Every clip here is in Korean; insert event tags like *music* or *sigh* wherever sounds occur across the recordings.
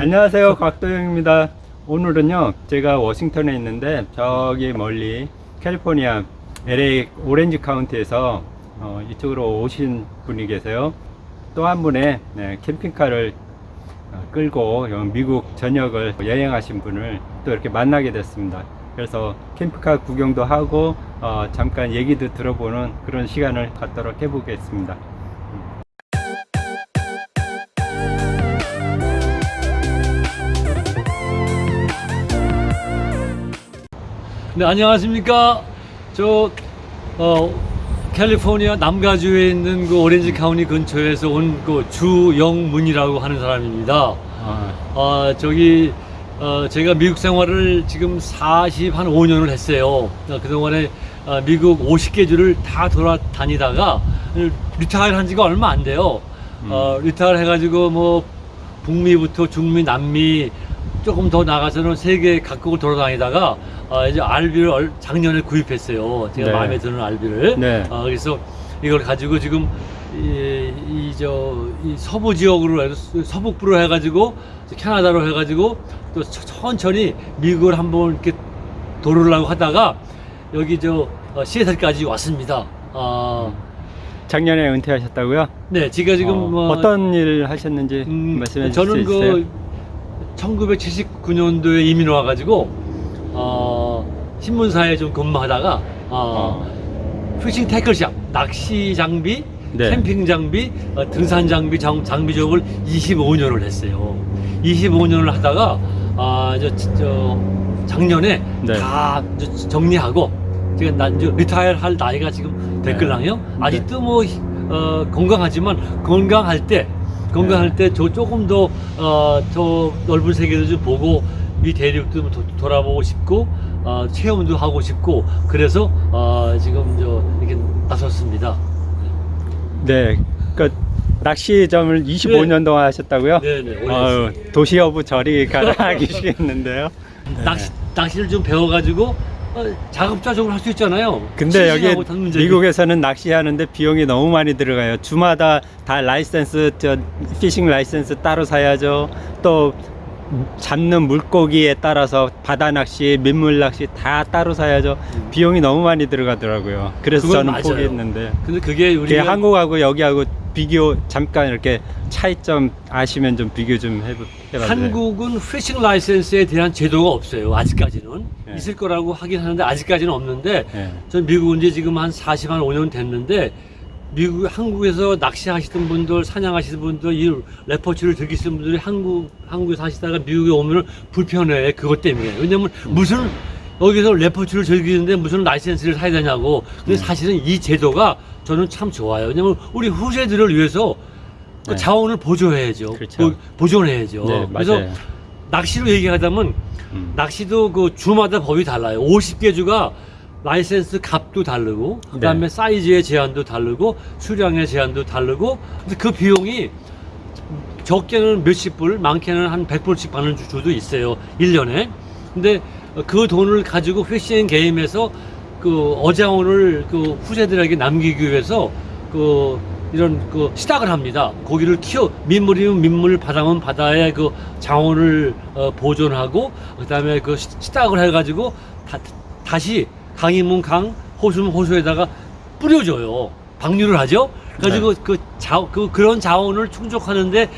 안녕하세요. 곽도영입니다. 오늘은요 제가 워싱턴에 있는데 저기 멀리 캘리포니아 LA 오렌지 카운티에서 어, 이쪽으로 오신 분이 계세요. 또 한 분의 네, 캠핑카를 어, 끌고 여- 미국 전역을 여행하신 분을 또 이렇게 만나게 됐습니다. 그래서 캠핑카 구경도 하고 어, 잠깐 얘기도 들어보는 그런 시간을 갖도록 해보겠습니다 네, 안녕하십니까. 저, 어, 캘리포니아 남가주에 있는 그 오렌지 카운티 근처에서 온 그 주영문이라고 하는 사람입니다. 아, 아, 저기, 어, 제가 미국 생활을 지금 40, 한 5년을 했어요. 어, 그동안에 어, 미국 50개 주를 다 돌아다니다가 retire 한 지가 얼마 안 돼요. 어, retire 해가지고 뭐 북미부터 중미, 남미 조금 더 나가서는 세계 각국을 돌아다니다가 어, 이제 얼- 작년에 구입했어요. 제가 네. 마음에 드는 RV를. 네. 어, 그래서 이걸 가지고 지금 이저이 서부 지역으로 해서 서북부로 해가지고 캐나다로 해가지고 또 천- 천천히 미국을 한번 이렇게 도르려고 하다가 여기 저 어, 시애틀까지 왔습니다. 아, 작년에 은퇴하셨다고요? 네, 제가 지금 어, 뭐 어떤 일 하셨는지 음, 말씀해 주실 저는 수 있어요? 그 1979년도에 이민 와가지고 어, 신문사에 좀 근무하다가 어, 피싱 태클샵 낚시 장비, 네. 캠핑 장비, 어, 등산 장비 장, 장비 작업을 25년을 했어요. 25년을 하다가 아, 저, 저 작년에 네. 다 정리하고 제가 난 이제 리타일 할 나이가 지금 됐걸랑요. 네. 아직도 뭐 어, 건강하지만 건강할 때 건강할 때 저 조금 더 어, 더 넓은 세계도 좀 보고 미 대륙도 좀 도- 돌아보고 싶고 어, 체험도 하고 싶고 그래서 어, 지금 저 이렇게 나섰습니다. 네, 그 낚시점을 25년 동안 하셨다고요? 네네. 오래 아유, 도시어부 저리 *laughs* 가라 계시겠는데요. 낚시 낚시를 좀 배워가지고 어, 자급자족을 할 수 있잖아요. 근데 여기 문제지. 미국에서는 낚시하는데 비용이 너무 많이 들어가요. 주마다 다 라이센스, 저 fishing license 따로 사야죠. 또 잡는 물고기에 따라서 바다 낚시, 민물 낚시 다 따로 사야죠. 비용이 너무 많이 들어가더라고요. 그래서 저는 맞아요. 포기했는데. 근데 그게 우리 가 한국하고 여기하고 비교 잠깐 이렇게 차이점 아시면 좀 비교 좀 해보, 해봐요. 한국은 fishing license에 대한 제도가 없어요. 아직까지는 네. 있을 거라고 하긴 하는데 아직까지는 없는데 네. 전 미국 온 지 지금 한 40, 한 5년 됐는데 미국 한국에서 낚시하시던 분들, 사냥하시던 분들, 이 레포츠를 즐기시는 분들이 한국 한국에 사시다가 미국에 오면은 불편해 그것 때문에 왜냐면 무슨 여기서 레포츠를 즐기는데 무슨 라이센스를 사야 되냐고. 근데 사실은 이 제도가 저는 참 좋아요. 왜냐면 우리 후세들을 위해서 그 네. 자원을 보조해야죠. 그렇죠. 보- 보존해야죠. 네, 그래서. 낚시로 얘기하자면 음. 낚시도 그 주마다 법이 달라요. 50개 주가 라이센스 값도 다르고 그다음에 네. 사이즈의 제한도 다르고 수량의 제한도 다르고 그 비용이 적게는 몇십 불, 많게는 한 100불씩 받는 주- 주도 있어요. 1년에. 근데 그 돈을 가지고 Fish and Game에서 그 어장원을 그 후세들에게 남기기 위해서 그 이런 그 시작을 합니다. 고기를 키워 민물이면 민물, 바다면 바다에 그 자원을 어, 보존하고 그다음에 그 시- 시작을 해가지고 다, 다시 강이면 강, 호수면 호수에다가 뿌려줘요. 방류를 하죠. 그래가지고 그 자, 그 그런 자원을 충족하는데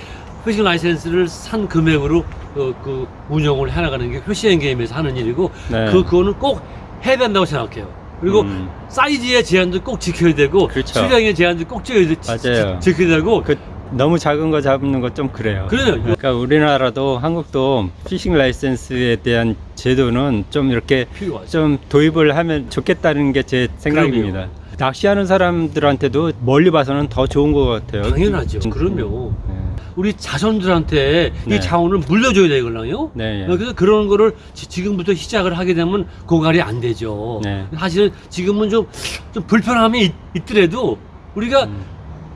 fishing license를 산 금액으로 그, 그 운영을 해나가는 게 Fish and Game에서 하는 일이고 네. 그 그거는 꼭 해야 된다고 생각해요. 그리고 음. 사이즈의 제한도 꼭 지켜야 되고 그렇죠. 수량의 제한도 꼭 지켜야. 지, 켜야 되고 그 너무 작은 거 잡는 거 좀 그래요. 그래요. 그러니까 우리나라도 한국도 fishing license에 대한 제도는 좀 이렇게 필요하죠. 좀 도입을 하면 좋겠다는 게 제 생각입니다. 낚시하는 사람들한테도 멀리 봐서는 더 좋은 것 같아요. 당연하죠. 음, 그럼요. 네. 우리 자손들한테 네. 이 자원을 물려줘야 되거든요. 네. 그래서 그런 거를 지- 지금부터 시작을 하게 되면 고갈이 안 되죠. 네. 사실은 지금은 좀, 좀 불편함이 있, 더라도 우리가 음.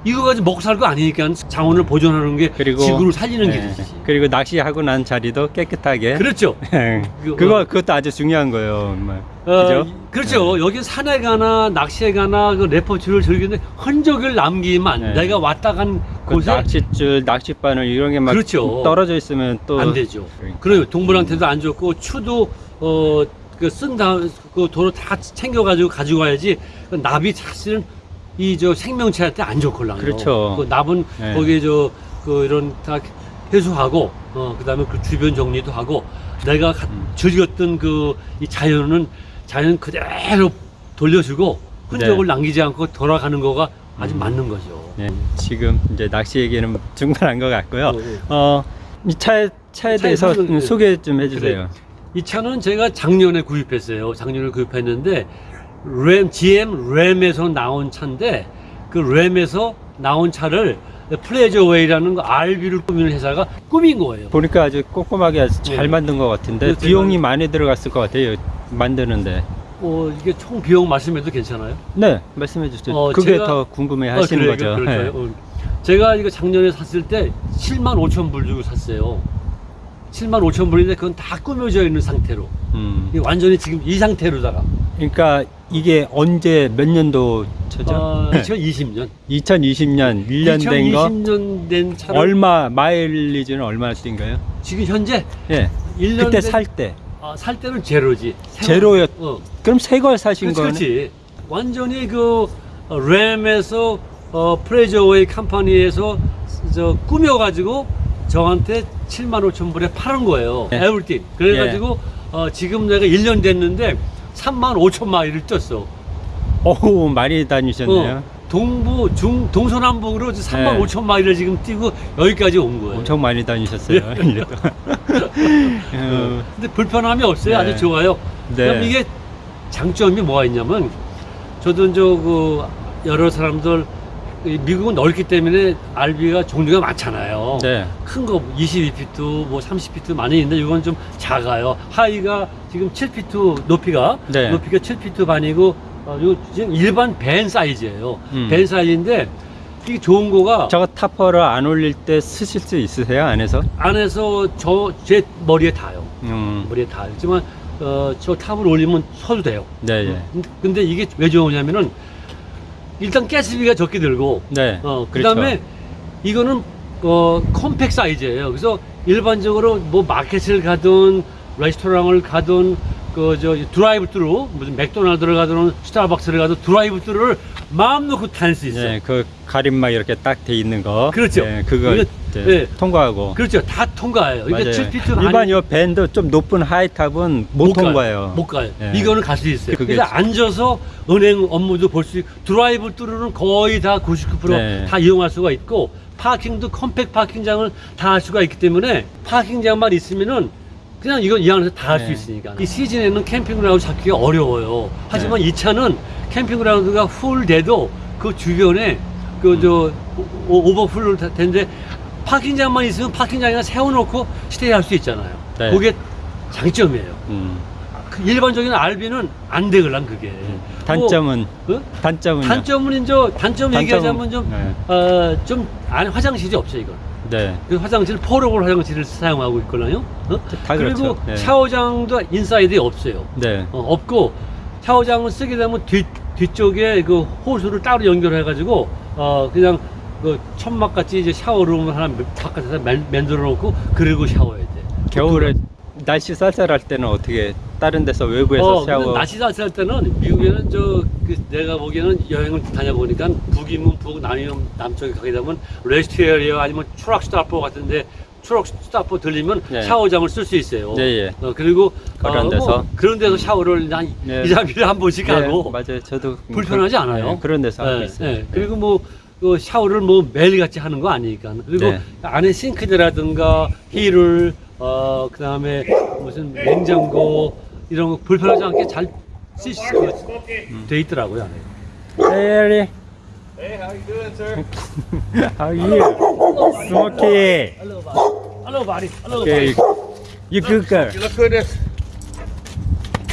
이거 가지고 먹고 살 거 아니니까 자원을 보존하는 게 그리고 지구를 살리는 예, 길이지. 그리고 낚시하고 난 자리도 깨끗하게. 그렇죠. *laughs* 그거 그거- 그것도 아주 중요한 거예요. 뭐. 어, 그죠? 그렇죠. 여기 산에 가나 낚시에 가나 그 레포츠를 즐기는데 흔적을 남기면 네. 내가 왔다 간 그 곳에 낚싯줄, 낚싯바늘 이런 게 막 그렇죠. 떨어져 있으면 또 안 되죠. 그러니까. 그래요. 동물한테도 안 좋고 추도 어 그쓴 다음 그 도로 다 챙겨 가지고 가지고 가야지 그 납이 사실은 이 저 생명체한테 안 좋걸랑요. 그렇죠. 그 납은 네. 거기에 저 그 이런 다 해소하고 어 그다음에 그 주변 정리도 하고 내가 가- 음. 즐겼던 그 이 자연은 자연 그대로 돌려주고 흔적을 네. 남기지 않고 돌아가는 거가 아주 음. 맞는 거죠. 예, 지금 이제 낚시 얘기는 중단한 것 같고요. 어, 어. 어, 이 차에 차에 대해서 음, 소개 좀 해주세요. 그래요. 이 차는 제가 작년에 구입했어요. 작년에 구입했는데 램 GM Ram에서 나온 차인데 그 램에서 나온 차를 Pleasure-Way라는 거 RV를 꾸미는 회사가 꾸민 거예요. 보니까 아주 꼼꼼하게 아주 잘 네. 만든 것 같은데 비용이 많이 들어갔을 것 같아요. 만드는데. 어, 이게 총 비용 말씀해도 괜찮아요? 네, 말씀해 주세요. 어, 그게 제가- 더 궁금해 어, 하시는 그래요, 거죠. 그럴까요? 네. 어. 제가 이거 작년에 샀을 때 7만 5천 불 주고 샀어요. 7만 5천 불인데 그건 다 꾸며져 있는 상태로. 음. 완전히 지금 이 상태로다가. 그러니까 이게 언제 몇 년도 차죠? 어, 2020년. 2020년 1년 된 거 2020년 된 차를 얼마 마일리지는 얼마나 뛴가요? 지금 현재 예. 1년 그때 된- 살 때. 아, 살 때는 제로지. 제로였. 어. 그럼 새 걸 사신 거는 그렇지. 완전히 그 어, Ram에서 어, Pleasure-Way Company에서 저 꾸며가지고 저한테 7만 5천 불에 팔은 거예요. 예. everything. 그래가지고 어, 지금 내가 1년 됐는데 3만 5천 마일을 뛰었어. 어우 많이 다니셨네요. 어, 동부, 중, 동서남북으로 3만 네. 5천 마일을 지금 뛰고 여기까지 온 거예요. 엄청 많이 다니셨어요. 예. 1년 동안. 어, 근데 불편함이 없어요. 네. 아주 좋아요. 네. 그럼 이게 장점이 뭐가 있냐면 저도 이제 그 여러 사람들 이 미국은 넓기 때문에 RB가 종류가 많잖아요. 네. 큰 거 22피트, 뭐 30피트 많이 있는데 이건 좀 작아요. 하이가 지금 7피트 높이가 네. 높이가 7피트 반이고 어, 요 지금 일반 밴 사이즈예요. 음. 밴 사이즈인데 이게 좋은 거가 저거 topper를 안 올릴 때 서실 수 있으세요 안에서? 안에서 저 제 머리에 닿아요. 음. 머리에 닿지만 어, 저 top을 올리면 서도 돼요. 네, 예. 근데, 근데 이게 왜 좋으냐면은 일단 가스비가 적게 들고 네. 어, 그렇죠. 그다음에 이거는 어, compact size예요. 그래서 일반적으로 뭐 마켓을 가든 레스토랑을 가든 그 저 drive through 무슨 맥도날드를 가든 스타벅스를 가든 drive through를 마음 놓고 다닐 수 있어요. 예, 그 가림막 이렇게 딱 돼 있는 거. 그렇죠. 예, 그거 이거- 예. 통과하고. 그렇죠. 다 통과해요. 맞아요. 7피트 일반 요 van도 좀 높은 high top은 못, 통과해요. 못 가요. 예. 이거는 갈 수 있어요. 그게 그래서 앉아서 은행 업무도 볼 수 있고 drive through는 거의 다 99%다 네. 이용할 수가 있고 parking도 compact parking장을 다 할 수가 있기 때문에 parking장만 있으면은 그냥 이건 이 안에서 다 할수 네. 있으니까 이 시즌에는 camping ground 찾기가 어려워요. 하지만 네. 이 차는 camping ground가 full 돼도 그 주변에 그저 overflow 된데 parking장만 있으면 parking장에 세워놓고 stay 할 수 있잖아요. 네. 그게 장점이에요. 음. 그 일반적인 RV는 안 되걸랑 그게. 단점은 뭐, 어? 단점은요? 단점은 이제 단점 단점- 얘기하자면 좀 네. 어, 좀 화장실이 없죠 이건. 네. 그 화장실 portable 화장실을 사용하고 있거든요. 어? 다 그리고 그렇죠. 네. 샤워장도 inside에 없어요. 네. 어, 없고 샤워장을 쓰게 되면 뒤 뒤쪽에 그 호스를 따로 연결해 가지고 어 그냥 그 천막 같이 이제 shower room을 하나 바깥에서 만- 만들어 놓고 그리고 샤워해야 돼. 겨울에 날씨 쌀쌀할 때는 어떻게 다른 데서 외부에서 어, 샤워 근데 날씨 쌀쌀할 때는 미국에는 저 그 내가 보기에는 여행을 다녀보니까 북이면 북, 남이면 남쪽에 가게 되면 rest area 아니면 truck stop 같은데 truck stop 들리면 네. 샤워장을 쓸 수 있어요. 네, 예. 어, 그리고 그런 어, 데서? 뭐 그런 데서 샤워를 한 네. 2, 3일에 한 번씩 네, 하고 맞아요. 저도 불편하지 그- 않아요. 네, 그런 데서 하고 네, 있어요. 네. 그리고 뭐 그 샤워를 뭐 매일같이 하는 거 아니니까. 그리고 네. 안에 싱크대라든가 힐을 어 그 다음에 무슨 냉장고 이런 거 불편하지 않게 잘쓸수돼 있더라고요. 안에. Hey, Hey, how you doing, sir? how are you? Smokey. Hello, buddy. Hello, Okay. You good girl. You look good. As,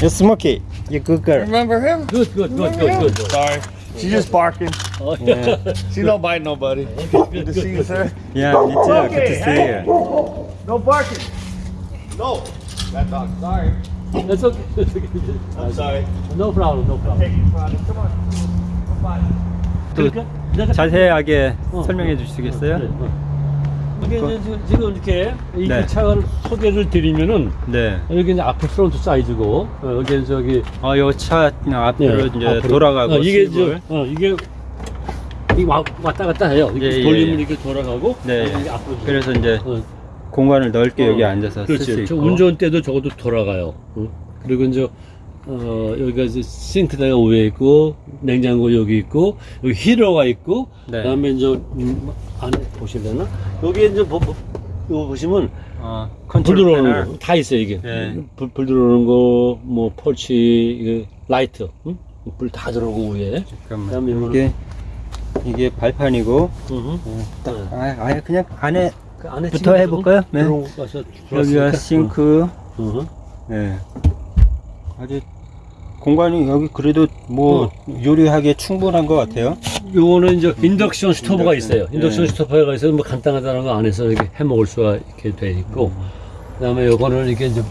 You Smokey. You good girl. remember him? Good, good, good, good, good. good. Sorry. She's just barking. 어, She don't bite nobody. Good to see you, sir. Yeah, me too. Good to see you. No barking. No. That dog. Sorry. That's okay. *laughs* That's okay. I'm sorry. No problem, no problem. Come on. Bye. 또 그러니까 내가- 자세하게 어, 설명해 어, 주시겠어요? 그래, 어. 이게 이제 지금- 이렇게 이 네. 차를 소개를 드리면은 네. 여기 이제 앞에 프론트 사이즈고 어, 여기 저기 어, 요차 앞으로 예, 이제 앞으로. 돌아가고 어, 이게. 저, 어, 이게 이 와- 왔다 갔다 해요. 이렇게 예, 예, 돌리면 예. 이렇게 돌아가고 네. 이게 앞으로 그래서 이제 어, 공간을 넓게 여기 어, 앉아서 쓸 수 있고. 운전대도 저것도 돌아가요. 어? 그리고 이제 어, 여기가 이제 싱크대가 위에 있고 냉장고 여기 있고 여기 heater가 있고 네. 그다음에 이제 음, 안에 보실래나 여기 이제 보, 보, 이거 보시면 어, 불 컨트롤 들어오는. 거 다 있어요 이게 네. 불, 불 들어오는 거 뭐 porch light 응? 불다 들어오고 위에 잠깐만. 이게 이게 발판이고 응. 딱 아, 아예 그냥 안에 그 안에 부터 해볼까요? 네. 여기가. 싱크. 응. 네. 아주 공간이 여기 그래도 뭐 요리하기에 충분한 것 같아요. 요거는 이제 인덕션 스토브가. 있어요. 인덕션 네. 스토브가 있어서 뭐 간단하다는 거 안에서 이렇게 해 먹을 수가 이렇게 돼 있고, 그다음에 요거는 이게 이제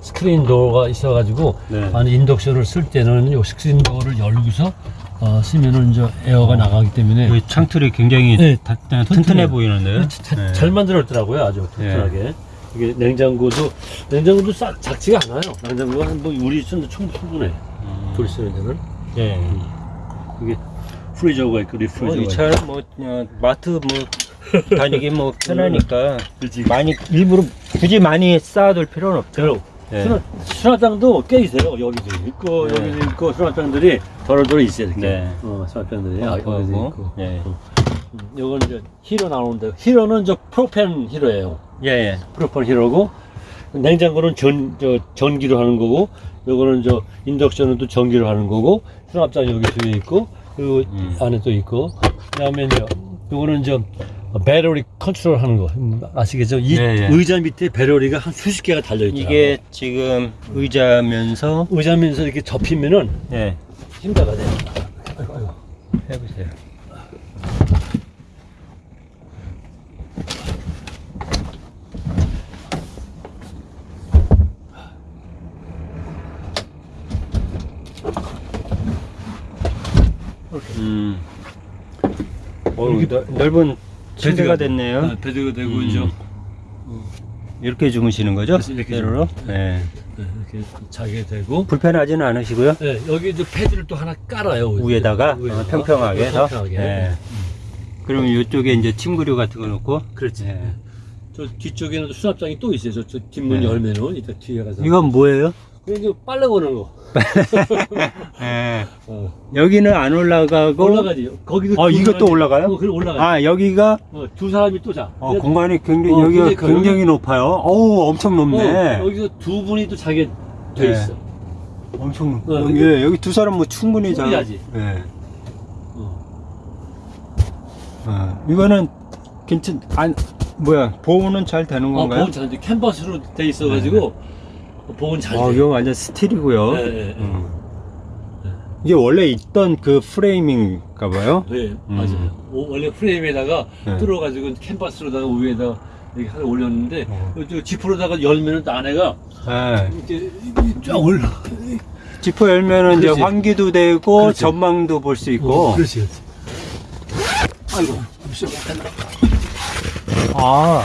스크린 도어가 있어가지고 네. 안에 인덕션을 쓸 때는 요 스크린 도어를 열고서 어, 쓰면은 이제 에어가 나가기 때문에 여기 창틀이 굉장히 네, 다- 다- 튼튼해요. 튼튼해 보이는데요. 자- 네. 잘 만들었더라고요, 아주 튼튼하게. 이게 냉장고도 냉장고도 싸, 작지가 않아요. 냉장고가 한뭐 우리 쓰는 충- 충분해. 음. 둘이 쓰는 데는 예. 이게 freezer가 있고 어, refrigerator가 있고. 차는 뭐 어, 마트 뭐 다니기 뭐 편하니까 *laughs* 그렇지. 많이 일부러 굳이 많이 쌓아둘 필요는 없죠. 수납, 수납장도 꽤 있어요. 여기도 있고 네. 여기도 있고 수납장들이 더러더러 있어요. 이렇게. 네. 어, 수납장들이 아, 어, 여기도 뭐, 있고. 예. 음, 요건 이제 히로 나오는데 히로는 저 프로펜 히로예요. 예, 예. 프로펜 히로고 냉장고는 전, 저, 전기로 하는 거고 요거는 저 인덕션은 또 전기로 하는 거고 수납장 여기 뒤에 있고 그리고 음. 안에 또 있고 그다음에 이제 요거는 저 배터리 컨트롤 하는 거 음, 아시겠죠? 이 네, 네. 의자 밑에 배터리가 한 수십 개가 달려 있더라고요. 이게 지금 의자면서 의자면서 이렇게 접히면은 예. 힘다가 돼요. 아이고, 아이고. 해보세요. 음. 어, 넓은 침대가 됐네요. 아, 베드가 되고 음. 이제 이렇게 주무시는 거죠? 그래서 이렇게 때로로? 주- 네. 네, 이렇게 자게 되고 불편하지는 않으시고요. 네, 여기 이제 패드를 또 하나 깔아요. 위에다가 위에다가. 어, 평평하게 해서. 평평하게. 네. 그러면 이쪽에 이제 침구류 같은 거 놓고. 그렇지. 네. 저 뒤쪽에는 수납장이 또 있어요. 저, 저 뒷문 네. 열면은 이따 뒤에 가서 이건 뭐예요? 이게 빨래 거는 거. *laughs* 네. 어. 여기는 안 올라가고. 올라가지. 거기도 어, 두 이것도 사람이- 올라가요? 어, 그래 올라가. 아, 여기가 어, 두 사람이 또 자. 어, 공간이 굉장히 어, 여기가 굉장히 커요. 굉장히 높아요. 어우, 엄청 높네. 어, 여기서 두 분이 또 자게 돼 네. 있어. 엄청 높. 어, 여기, 예, 여기 두 사람 뭐 충분히 자. 충분히 자 지. 예. 어. 어, 이거는 괜찮 안 뭐야 보호는 잘 되는 어, 건가요? 보온 잘 돼. 캔버스로 돼 있어가지고 보온 잘 어, 돼. 이거 완전 스틸이고요. 네, 네, 네. 음. 이게 원래 있던 그 프레임인가 봐요. 네, 음. 맞아요. 오, 원래 프레임에다가 네. 뚫어가지고 캔버스로다가 위에다 이렇게 하나 올렸는데 어. 저 지프로다가 열면은 또 안에가 네. 이렇게 쫙 올라. 지퍼 열면은 이제 그렇지. 환기도 되고 그렇지. 전망도 볼 수 있고. 어, 그렇지, 그렇지. 아이고, 아,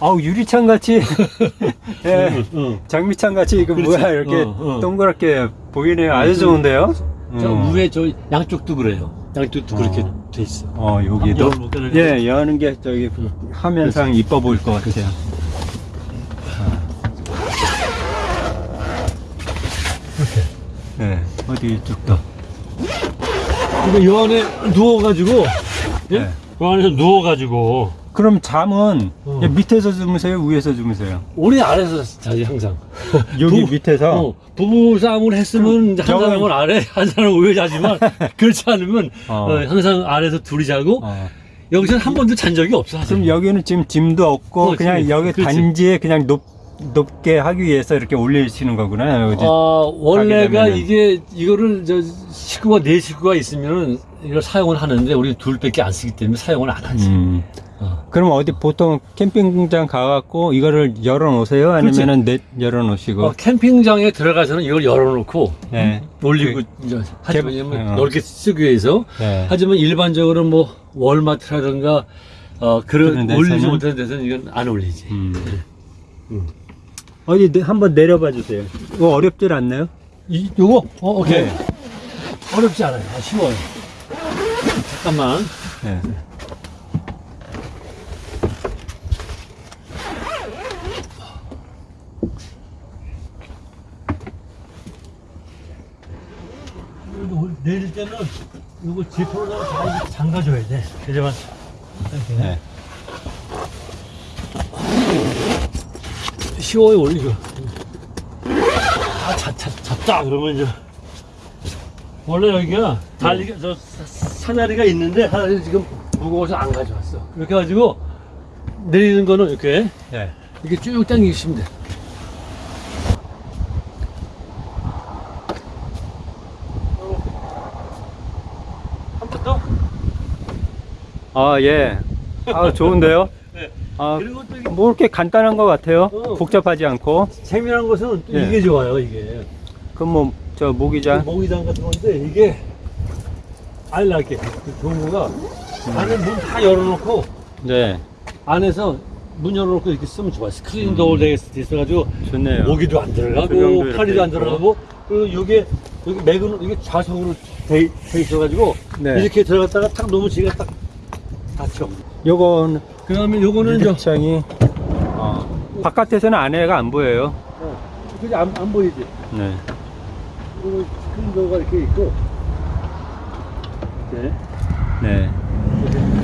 아우 유리창 같이. *laughs* 예. 어. 장미창 같이 이거 그렇지. 뭐야 이렇게 어, 어. 동그랗게 보이네요. 아주 좋은데요. 저 음. 위에 저 양쪽도 그래요. 양쪽도 어. 그렇게 돼 있어. 어 여기도 가는 예 여는 게 저기 화면상 이뻐 보일 것 같아요. 네 어디 이쪽도 근데 요 안에 누워가지고, 예? 네. 요 안에서 누워가지고, 그럼 잠은 어. 예, 밑에서 주무세요 위에서 주무세요 우리 아래서 자지 항상. *laughs* 여기 부- 밑에서 어, 부부 싸움을 했으면 한 저건- 사람은 아래, 한 사람은 위에 자지만 *laughs* 그렇지 않으면 어. 어, 항상 아래에서 둘이 자고 어. 여기서는 한 번도 잔 적이 없어. 사실. 그럼 여기는 지금 짐도 없고 어, 그냥 짐이- 여기 그렇지. 단지에 그냥 높 높게 하기 위해서 이렇게 올리시는 거구나. 아, 원래가. 이게 이거를 저 식구가 네 식구가 있으면은 이걸 사용을 하는데 우리 둘밖에 안 쓰기 때문에 사용을 안 하지. 음. 어. 그럼 어디 보통 캠핑장 가갖고 이거를 열어놓으세요? 아니면은 내 열어놓으시고? 어, 캠핑장에 들어가서는 이걸 열어놓고 네. 올리고 이제 하지만 캠- 왜냐면 어. 넓게 쓰기 위해서 네. 하지만 일반적으로 뭐 월마트라든가 어 그런 올리지? 못하는 데서는 이건 안 올리지. 음. 음. 어디 내- 한번 내려봐 주세요. 이거 어렵질 않나요? 이 요거 어 오케이 네. 어렵지 않아요. 아, 쉬워요. 잠깐만. 네. 내릴 때는 이거 지퍼로다가 다 이렇게 잠가줘야 돼. 이렇게 네. 쉬워요 올리고. 아 잡, 잡, 잡다 그러면 이제 원래 여기가 달리가 저 사- 사다리가 있는데 사다리 지금 무거워서 안 가져왔어. 이렇게 해가지고 내리는 거는 이렇게 네. 이렇게 쭉 당기시면 돼. 한번 더. 아, 예. 아, 좋은데요? *laughs* 네. 아, 뭐 이렇게 간단한 것 같아요. 어. 복잡하지 않고. 재미난 것은 또 예. 이게 좋아요, 이게. 그럼 뭐, 저 모기장. 모기장 같은 건데, 이게, It. 그 거가, 안에 문 다 열어놓고, 네. 안에서 문 열어놓고 이렇게 쓰면 좋아요. 스크린 도어 되어 있어가지고, 좋네요. 모기도 안 조명도 들어가고, 이렇게 파리도 안 있고. 들어가고, 그리고 이게, 여기 맥은, 이게 좌석으로 돼, 돼 있어가지고, 네. 이렇게 들어갔다가 탁 놓으면 지가 딱 닫혀. 요건 그 다음에 요거는 저, 유리창이 어, 바깥에서는 안에가 안 보여요. 어, 그게 안, 안 보이지? 네. 그리고 스크린 도어가 이렇게 있고, 네. 네.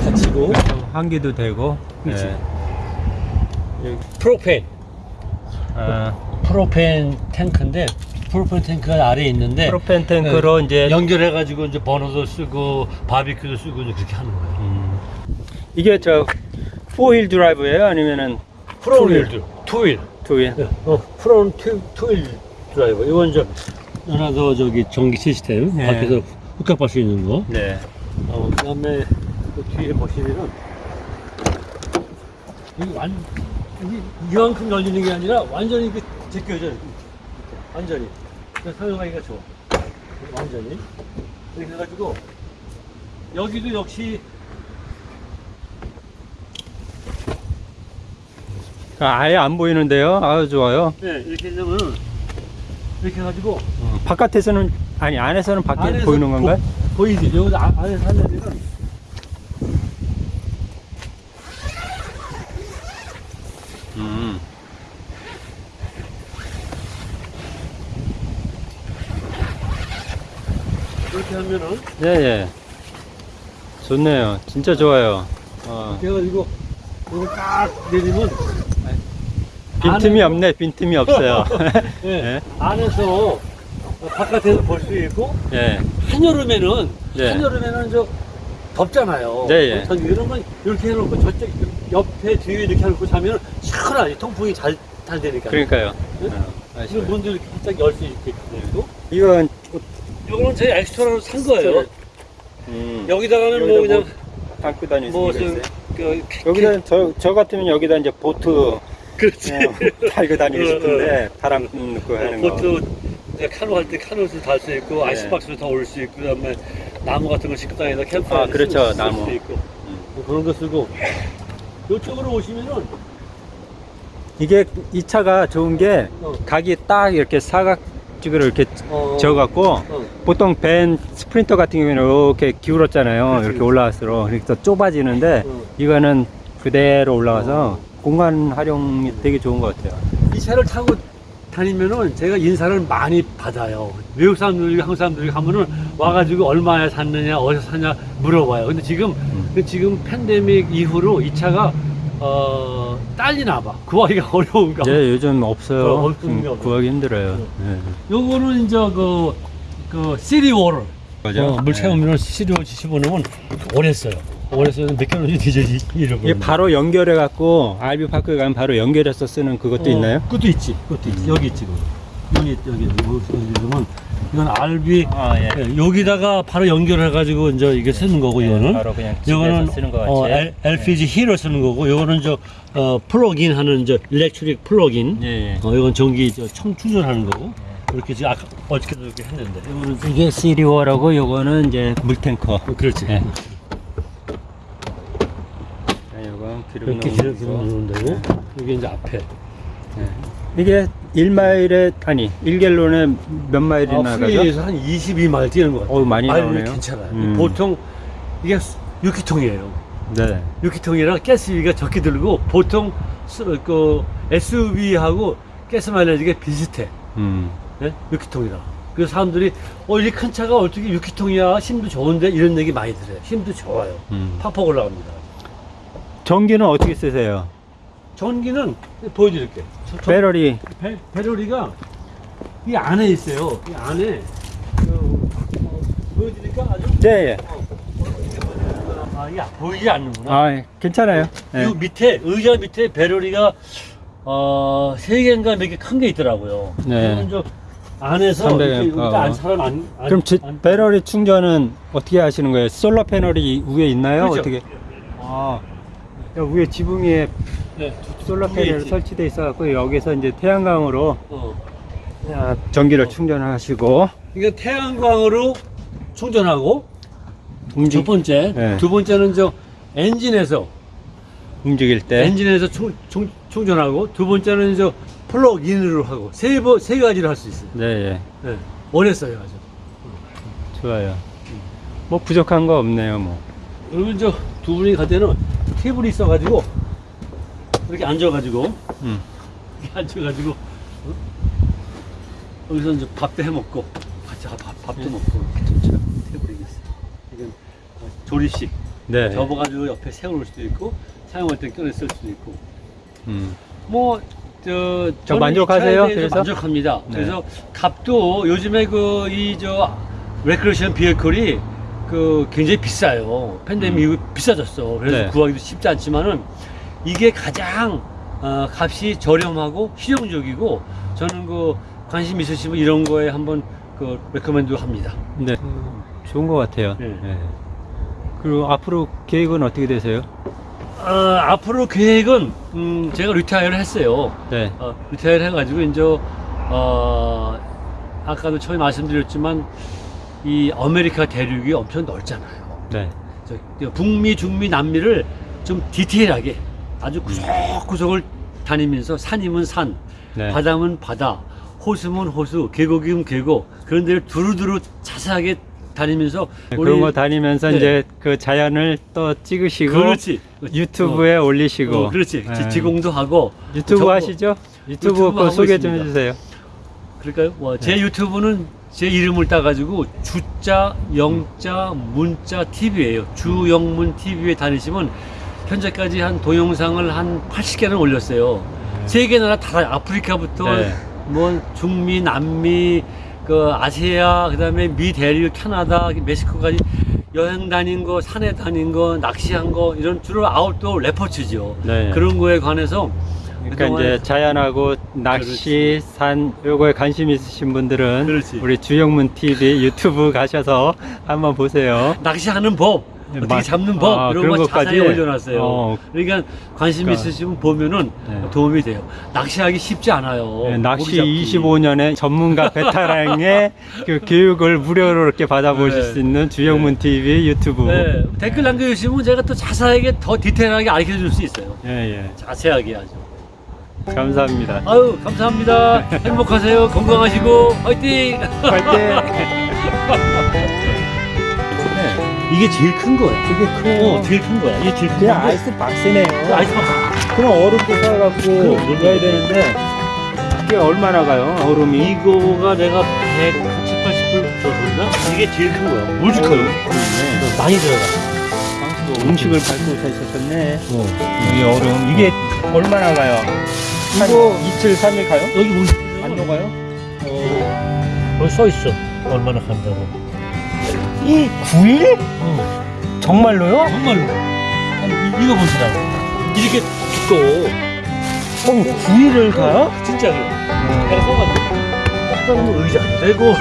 닫히고, 환기도 되고. 그렇지. 네. 프로펜. 아, propane 탱크인데 propane 탱크가 아래에 있는데 propane 탱크로 이제 연결해 가지고 이제 버너도 쓰고 바비큐도 쓰고 이제 그렇게 하는 거예요. 음. 이게 저 four wheel drive예요? 아니면은 four wheel, two wheel, two wheel? 어, front two, two wheel drive. 이건 저 하나 더 저기 전기 시스템 네. 밖에서 hook up할 수 있는 거. 네. 어, 그 다음에 그 뒤에 보시면은 이게 완 이게 이만큼 열리는 게 아니라 완전히 이렇게 제껴져 이렇게. 완전히 사용하기가 좋아 완전히 이렇게 해가지고 여기도 역시 아예 안 보이는데요. 아주 좋아요. 네, 이렇게 되면 이렇게 해가지고 어, 바깥에서는 아니 안에서는 밖에 안에서 보이는 건가요? 보, 보이지 여기 아, 안에서 하려면 음. 이렇게 하면은 예, 예. 좋네요. 진짜 좋아요. 어. 이렇게 해가지고 이거 딱 내리면 빈틈이 안에- 없네. 빈틈이 없어요. 네, *laughs* *laughs* 예. 안에서 바깥에서 볼 수 있고 예. 한여름에는 네. 한여름에는 저 덥잖아요. 네, 예. 전 이러면 이렇게 해놓고 저쪽 옆에 뒤에 이렇게 해놓고 자면 시원하지 통풍이 잘, 잘 되니까. 그러니까요. 네? 어, 이거? 문도 이렇게 살짝 열 수 있게 되고. 이건 이거는 제 엑스트라로 산 거예요. 음, 여기다가는 뭐 여기다 그냥 담고 다닐 뭐수 좀. 그, 여기다 저, 저 같으면 여기다 이제 보트 그렇지. 어, 달고 다니고 어, 싶은데 바람 넣고 하는 거. 그 것도 카누 할 때 카누도 달수 있고 네. 아이스박스도 다올 수 있고 그다음에 나무 같은 거 식당에다 캠프에 아, 그렇죠, 나무. 수 있고 음. 뭐 그런 거 쓰고 이쪽으로 오시면은 이게 이 차가 좋은 게 어. 각이 딱 이렇게 사각지구로 이렇게 어, 저어갖고 어. 보통 밴 스프린터 같은 경우에는 이렇게 기울었잖아요. 그렇지, 이렇게. 올라갈수록 이렇게 좁아지는데 어. 이거는 그대로 올라가서 어. 공간 활용이 되게 좋은 것 같아요. 이 차를 타고 다니면은 제가 인사를 많이 받아요. 외국 사람들이 한국 사람들이 가면은 와가지고 얼마에 샀느냐 어디서 샀냐 물어봐요. 근데 지금 그 지금 팬데믹 이후로 이 차가 어 딸리나 봐. 구하기가 어려운가. 봐. 이제 요즘 없어요. 어, 없어요. 구하기 힘들어요. 어. 네. 요거는 이제 그, 그, city water를. 그죠? 어, 물 네. 채우면 city water 집어넣으면 오래 써요. 원에서는 몇 킬로인지 디젤이. 이게 바로 연결해 갖고 RV park 가면 바로 연결해서 쓰는 그것도 있나요? 그것도 있지. 그것도 있지. 여기 있지. 그거. 여기 여기 보면 이건 RB 아 예. 예, 여기다가 바로 연결해 가지고 이제 이게 쓰는 거고 이거는 바로 그냥 이거는 쓰는 것 같이. 어, L, LPG 힐을 쓰는 거고 이거는 저 어, 플러그인 하는 저 일렉트릭 플러그인 예, 예. 어, 이건 전기 저청 충전하는 거고 이렇게 지금 아까 어저께도 이렇게 했는데 이거는 이게 시리워라고 요거는 이제 물탱커. 어, 그렇지 예. 기름 이렇게 기름 기름 거. 넣는 데고 이게 이제 앞에 예. 이게 1마일에 아니 1갤론에 몇 마일이 아, 나가죠? freeway에서 한 22마일 뛰는 것 같아요. 어우, 많이 나오네요. 괜찮아요. 음. 보통 이게 6기통이에요. 네. 6기통이라 가스비가 적게 들고 보통 스- 그 SUV하고 gas mileage가 비슷해. 음. 네? 6기통이라. 그래서 사람들이 어, 이 큰 차가 어떻게 6기통이야? 힘도 좋은데 이런 얘기 많이 들어요. 힘도 좋아요. 음. 팍팍 올라갑니다. 전기는 어떻게 쓰세요? 전기는 보여드릴게. 저- 저- 배터리 배, 배터리가 이 안에 있어요. 이 안에 그, 어, 보여드릴까 아주? 네. 예. 아 이게 보이지 않는구나. 아, 예. 괜찮아요. 예. 이 밑에 의자 밑에 배터리가 어 세 개인가 몇 개 큰 게 있더라고요. 네. 안에서 300 이렇게 앰프. 안 사람 안, 안 그럼 지, 안- 배터리 충전은 어떻게 하시는 거예요? 솔라 패널이 위에 있나요? 그렇죠. 어떻게? 아, 여 위에 지붕 위에 네. 솔라 패널. 설치돼 있어갖고 여기서 이제 태양광으로 어. 아, 전기를 충전하시고 이게 태양광으로 충전하고 움직, 첫 번째, 네. 두 번째는 저 엔진에서 움직일 때 엔진에서 충, 충, 충전하고 두 번째는 저 플러그인으로 하고 세 번 세 가지를 할 수 있어요. 네, 예. 네. 원했어요 아주. 좋아요. 뭐 부족한 거 없네요, 뭐. 그러면 저 두 분이 갈 때는 테이블이 있어가지고 이렇게 앉아가지고 음. 이렇게 앉아가지고 어? 여기서 이제 밥도 해 먹고 같이 밥, 밥도 네. 먹고 좋죠. 테이블이 있어. 이건 어, 조리식 네. 접어가지고 옆에 세워놓을 수도 있고 사용할 때 꺼내 쓸 수도 있고 음. 뭐, 저, 저 만족하세요? 그래서? 만족합니다. 네. 그래서 값도 요즘에 그, 이, 저, recreation vehicle이 그 굉장히 비싸요. 팬데믹 음. 이후 비싸졌어. 그래서 네. 구하기도 쉽지 않지만은 이게 가장 어, 값이 저렴하고 실용적이고 저는 그 관심 있으시면 이런 거에 한번 그 recommend 합니다. 네. 좋은 것 같아요. 네. 네. 그리고 앞으로 계획은 어떻게 되세요? 어, 앞으로 계획은 음, 제가 retire를 했어요. 네. 어, retire 해가지고 이제 어, 아까도 처음에 말씀드렸지만 이 아메리카 대륙이 엄청 넓잖아요. 네. 저, 북미, 중미, 남미를 좀 디테일하게 아주 구석구석을 다니면서 산이면 산, 네. 바다면 바다, 호수면 호수, 계곡이면 계곡 그런 데를 두루두루 자세하게 다니면서 네, 그런 거 다니면서 네. 이제 그 자연을 또 찍으시고 그렇지 유튜브에 올리시고 어, 그렇지 네. 지- 지공도 하고 유튜브 저거- 하시죠? 유튜브, 유튜브 소개 좀 있습니다. 해주세요. 그럴까요? 뭐, 제 네. 유튜브는 제 이름을 따가지고 주자, 영자, 문자 TV예요. 주영문 TV에 다니시면 현재까지 한 동영상을 한 80개는 올렸어요. 세계 나라 다 아프리카부터 네. 뭐 중미, 남미, 그 아시아, 그다음에 미 대륙, 캐나다, 멕시코까지 여행 다닌 거, 산에 다닌 거, 낚시한 거 이런 주로 아웃도어 레포츠죠. 네. 그런 거에 관해서 그러니까 이제 자연하고 낚시, 산 요거에 관심 있으신 분들은 그렇지. 우리 주영문 TV 유튜브 가셔서 한번 보세요. 낚시하는 법, 네, 어떻게 마- 잡는 법 아, 이런 거 것까지? 자세히 올려놨어요. 어. 그러니까 관심 그러니까. 있으시면 보면은 네. 도움이 돼요. 낚시하기 쉽지 않아요. 네, 낚시 고기 잡기. 25년의 전문가 베테랑의 *laughs* 그 교육을 무료로 이렇게 받아보실 네. 수 있는 주영문 TV 유튜브. 네, 댓글 남겨주시면 제가 또 자세하게 더 디테일하게 알려줄 수 있어요. 예, 예. 자세하게 아주. 감사합니다. 아유 감사합니다. 행복하세요. 건강하시고 화이팅. 화이팅! 네, 이게 제일 큰 거야. 되게 커요. 어, 제일 큰 거야. 이게 제일 큰 건데 아이스 박스네요. 그 아이스 박스. 그럼 얼음도 사갖고 그럼. 넣어야 되는데 이게 얼마나 가요? 얼음이? 이거가 내가 170, 80불 줬나? 이게 제일 큰 거야. 무지 커요. 그렇네. 많이 들어가. 음식을 밟고 오셨었네. 어. 여기 얼음. 이게 얼마나 가요? 한 이거- 이틀, 삼일 가요? 여기 보시 안 녹아요? 어, 여기 써 있어. 얼마나 간다고. 이 9일? 어. 정말로요? 정말로. 한번 이- 이거 보시라고. 이렇게 두꺼워. 형 9일을 가요? 진짜 그래. 내가 써가지고. 써놓으면 의자 안 되고.